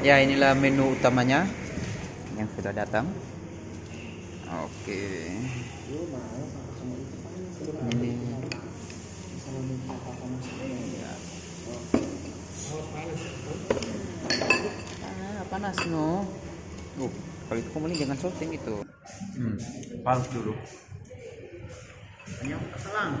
Ya inilah menu utamanya yang sudah datang. Oke. Ini. Ya. Ah, panas no. Uh, kalau itu kamu jangan shooting itu. Hmm, panas dulu. Ini yang keselang.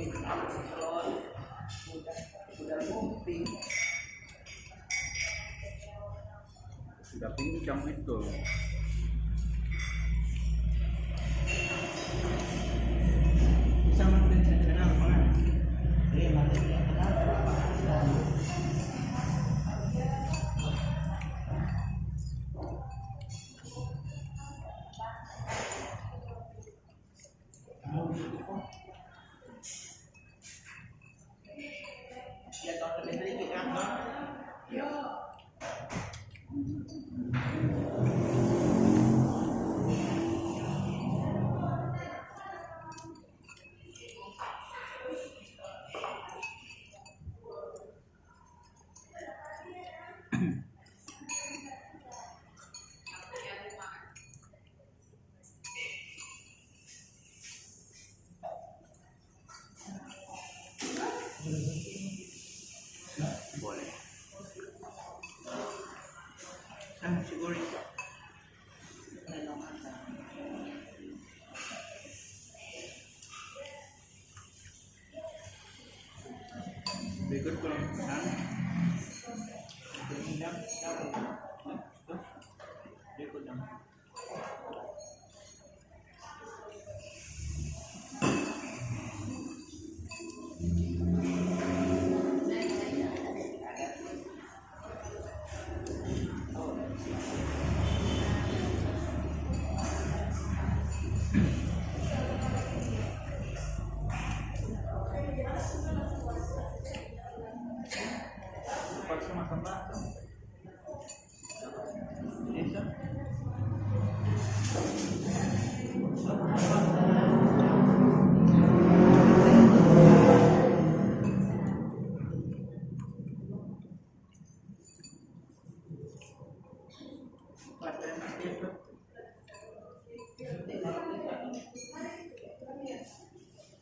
udah sudah pincang itu Berikut ko lang pesan. Berminyak. Ito. Berikut lang.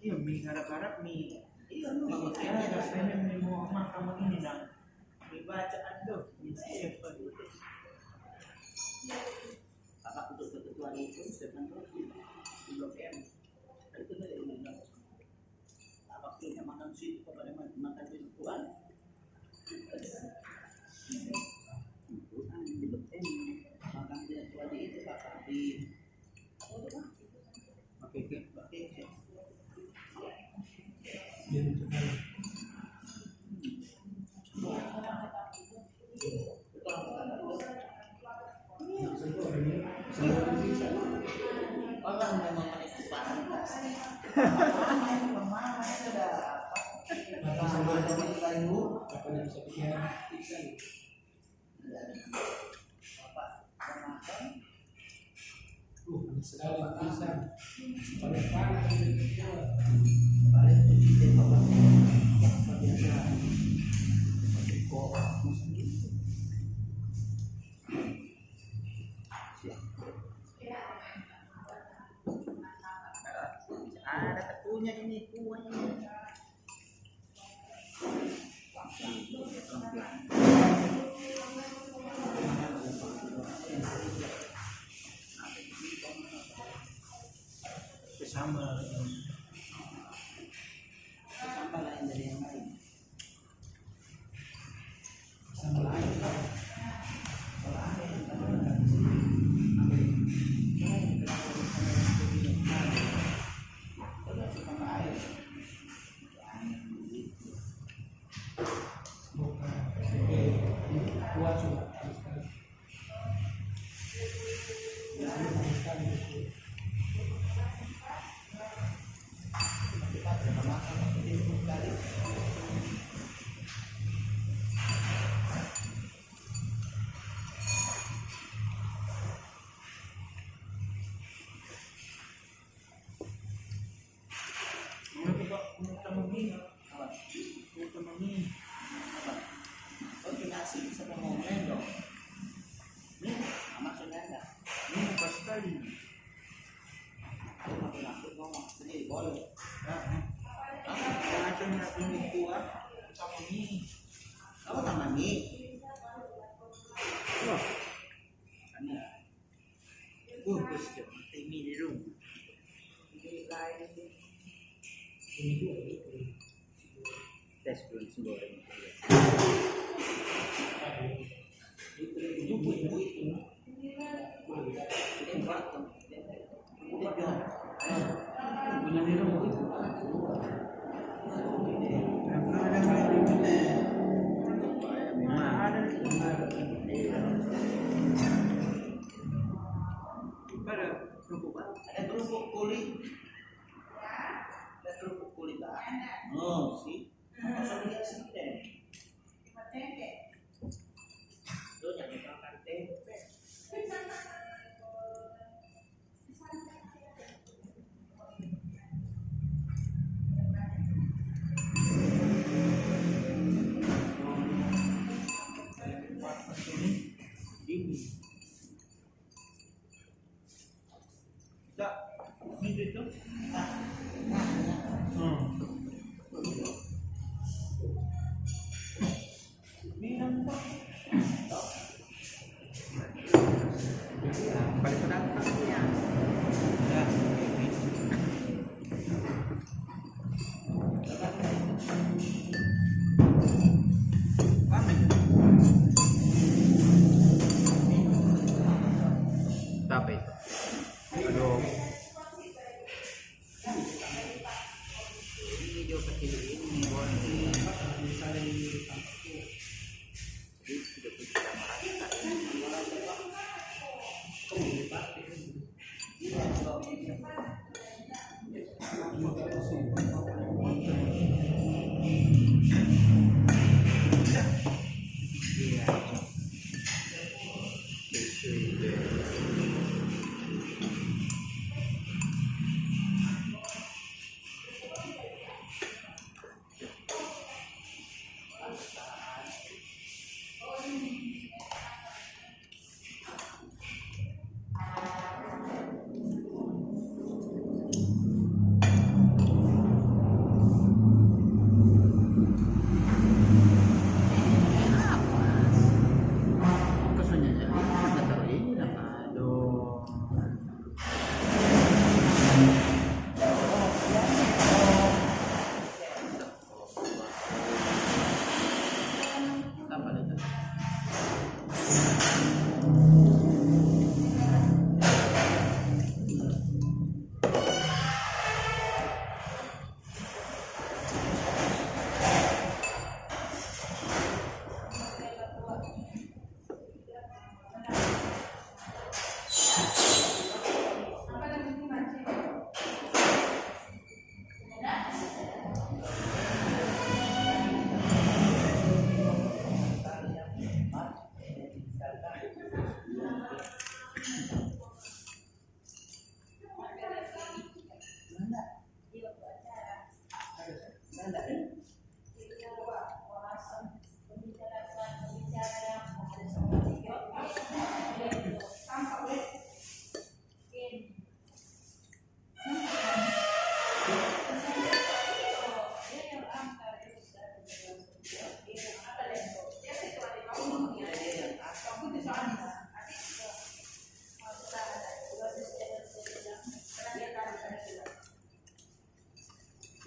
Iya, mie garap-garap mie. Iya, lu nggak pakai ada pengen mie mau makan ini dan mie bacaan tuh, mie siapa. Kakak untuk ketentuan itu seven di Blok M. Itu dari undang. Apa punya makan sih kepada makan di Tuhan? Tuhan di Blok M. Makan di Tuhan itu kakak di apa itu Pak? Pakai ke, Pakai ke. Memang menikmati pantas. Ke mana itu ada ketunya ini kuahnya. sama Ini kerupuk apa? Ada kerupuk kulit. Ada kerupuk kulit. Oh, sih. Masa lihat sih deh.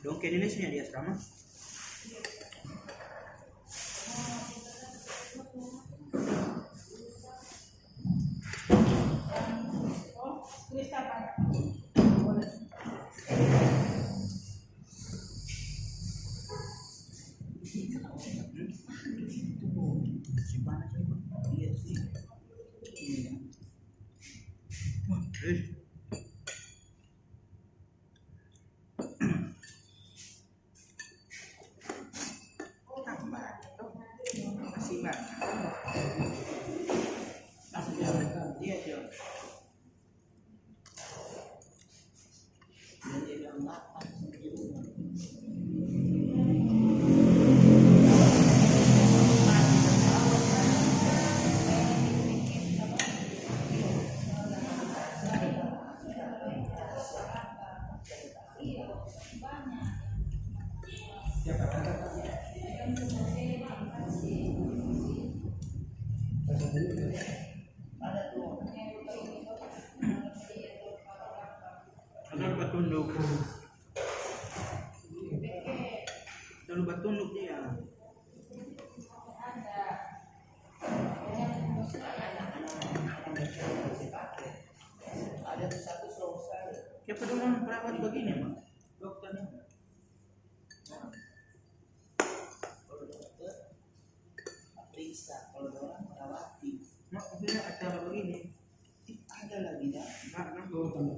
¿Don qué le enseñarías, Rama? Ada mak punya acara begini ada lagi dah. mak mak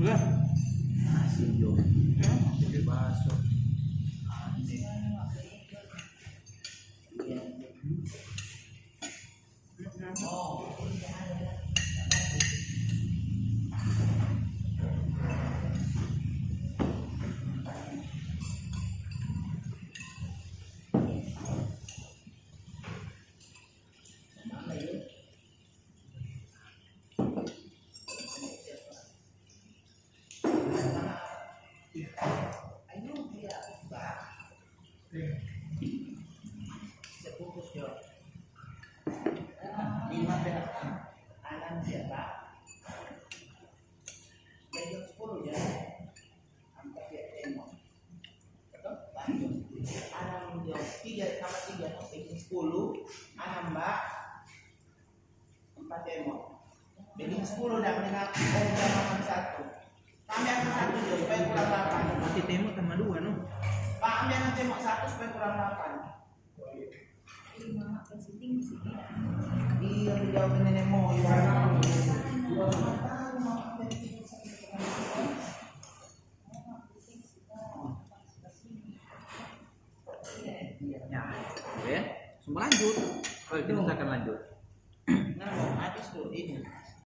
udah Masih dong. ya jadi baso Iya. 10 dan dengan Om Jamaah Kami akan satu kurang delapan. Masih sama no Pak supaya kurang Iya, nenek mau iya, ya. ya. Semua lanjut. Kalau gitu oh, kita akan lanjut. Nah, habis tuh ini.